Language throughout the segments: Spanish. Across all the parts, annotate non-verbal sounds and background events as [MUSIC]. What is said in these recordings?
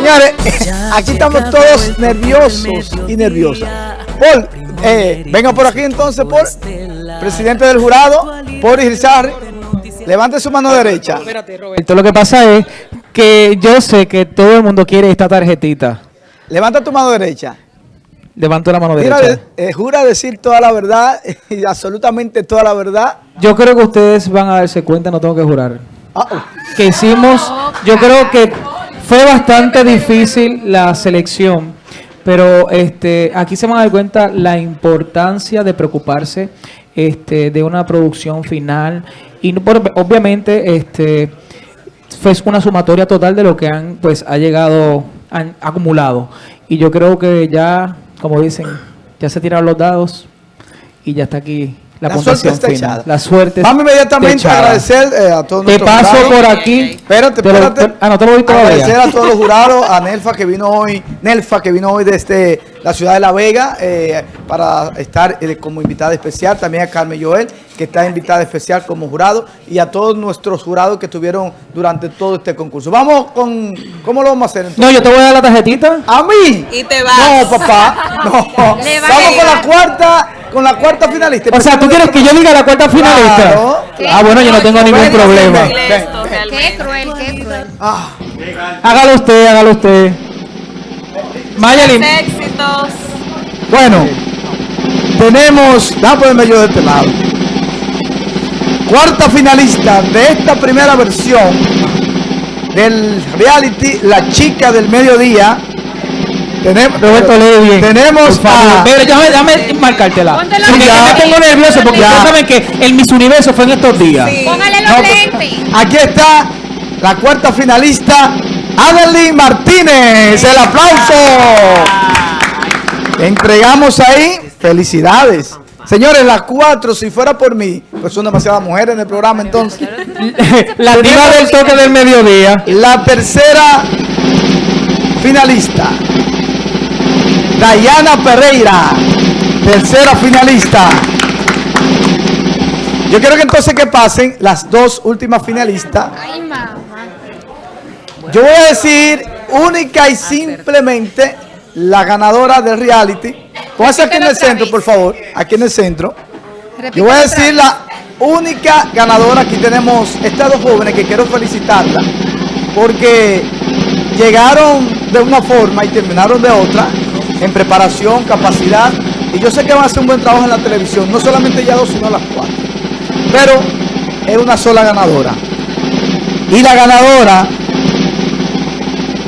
Señores, [LAUGHS] aquí estamos todos nerviosos y nerviosas. Paul, eh, venga por aquí entonces, Paul, presidente del jurado, Paul Irizarry. Levante su mano derecha. Espérate, Roberto. Lo que pasa es que yo sé que todo el mundo quiere esta tarjetita. Levanta tu mano derecha. Levanto la mano Mira, derecha. eh, jura decir toda la verdad [LAUGHS] y absolutamente toda la verdad. Yo creo que ustedes van a darse cuenta, no tengo que jurar. Ah, oh. Que hicimos, yo creo que fue bastante difícil la selección, pero este, aquí se van a dar cuenta la importancia de preocuparse este, de una producción final. Y obviamente este, fue una sumatoria total de lo que han pues ha llegado han acumulado. Y yo creo que ya como dicen ya se tiraron los dados y ya está aquí la, La puntuación suerte está final. echada. la suerte Vamos inmediatamente a agradecer eh, a todos te paso jurados. por aquí Espérate, Te lo- espérate. te- ah no te lo vi todavía Agradecer a todos los jurados, a Nelfa que vino hoy, Nelfa que vino hoy desde la ciudad de La Vega eh, para estar eh, como invitada especial, también a Carmen Joel que está invitada especial como jurado y a todos nuestros jurados que estuvieron durante todo este concurso. Vamos con, ¿cómo lo vamos a hacer entonces? no yo te voy a dar la tarjetita ¿A mí? Y te vas. No, papá, [LAUGHS] no. Vamos con la cuarta, con la cuarta finalista. o sea tú quieres que yo diga la cuarta finalista Claro. ah bueno yo no tengo ningún Ven, problema ven, ven, ven. Qué cruel, qué cruel. Ah, hágalo usted hágalo usted Mayelin Éxitos. bueno, tenemos, déjame ponerme yo de este lado. Cuarta finalista de esta primera versión del reality La Chica del Mediodía. Tenemos, Roberto lee bien. Tenemos Por favor. a- Pero déjame, déjame marcártela. Porque me pongo nervioso porque Ya. ustedes saben que el Miss Universo fue en estos días. Sí. Póngale los No, lentes. Aquí está la cuarta finalista, Adeline Martínez. El aplauso. Entregamos ahí. Felicidades. Señores, las cuatro, si fuera por mí, pues son demasiadas mujeres en el programa entonces. [LAUGHS] la diva del toque del mediodía. La tercera finalista, Dayana Pereira, tercera finalista. Yo quiero que entonces que pasen las dos últimas finalistas. Yo voy a decir única y simplemente la ganadora del reality. Póngase aquí en el centro, por favor. Aquí en el centro. Yo voy a decir la única ganadora. Aquí tenemos estas dos jóvenes que quiero felicitarla. Porque llegaron de una forma y terminaron de otra. En preparación, capacidad. Y yo sé que van a hacer un buen trabajo en la televisión. No solamente ya dos, sino las cuatro. Pero es una sola ganadora. Y la ganadora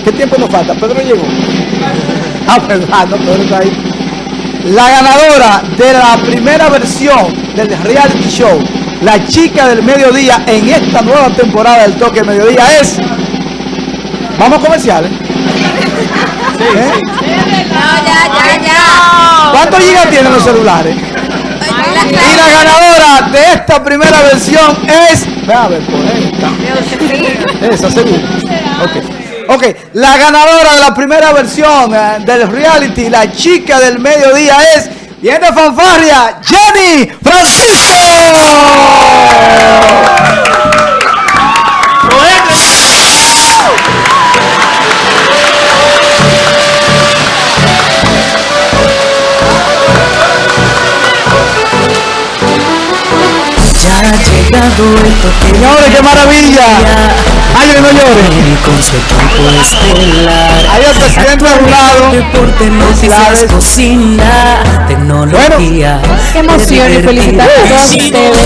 ¿Qué tiempo nos falta? Pedro llegó. [LAUGHS] Ah, verdad, no, Pedro está ahí. La ganadora de la primera versión del reality show, la chica del mediodía en esta nueva temporada del toque del mediodía es. Vamos comerciales. ¿Eh? No, ya, ya, ya. ¿Cuántos gigas tienen los celulares? Y la ganadora de esta primera versión es. Ve a ver, por esta. Esa, seguro. Ok. Ok, la ganadora de la primera versión eh, del reality, la chica del mediodía es. Viene fanfarria, Jenny Francisco. Ya ha llegado el toque Señores, qué maravilla. Ay, no lloren. y con su equipo estelar. Ahí el presidente del jurado. Deporte, noticias, cocina, tecnología. Qué emoción y felicitar a todos ustedes.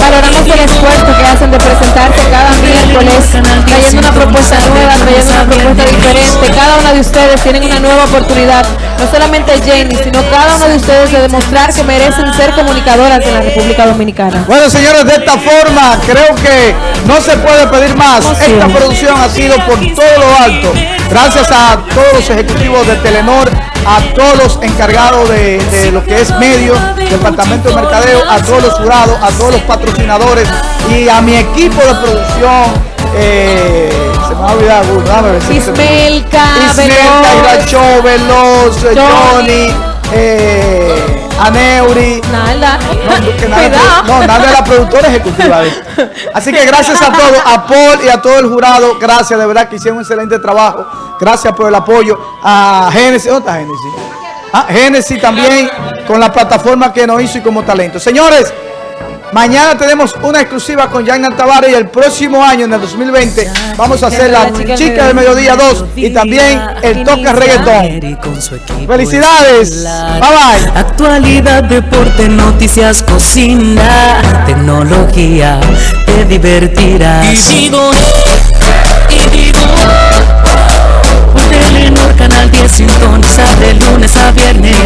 Valoramos el esfuerzo que hacen de presentarse cada miércoles, trayendo una propuesta nueva, trayendo una propuesta diferente. Cada una de ustedes tienen una nueva oportunidad, no solamente Jenny, sino cada uno de ustedes de demostrar que merecen ser comunicadoras en la República Dominicana. Bueno, señores, de esta forma creo que no se puede pedir más. Esta producción ha sido por todo lo alto. Gracias a todos los ejecutivos de Telenor, a todos los encargados de, de lo que es medios, departamento de mercadeo, a todos los jurados, a todos los patrocinadores y a mi equipo de producción. eh, se me ha olvidado alguno, déjame ver si se me- Ismelka, Ismelka, Veloz, Johnny. Johnny, eh, a Neuri. Nada. No, nada, no, nada de la productora ejecutiva. Así que gracias a todos, a Paul y a todo el jurado. Gracias, de verdad que hicieron un excelente trabajo. Gracias por el apoyo. A Génesis, ¿dónde está Génesis? Ah, Génesis también con la plataforma que nos hizo y como talento. Señores, Mañana tenemos una exclusiva con Yannan Tavares y el próximo año, en el 2020, vamos a hacer la Chica del Mediodía 2 y también el Toca Reggaetón. ¡Felicidades! ¡Bye bye! Actualidad, deporte, noticias, cocina, tecnología, te divertirás. Y digo, y digo, por Telenor Canal 10 sintoniza de lunes a viernes.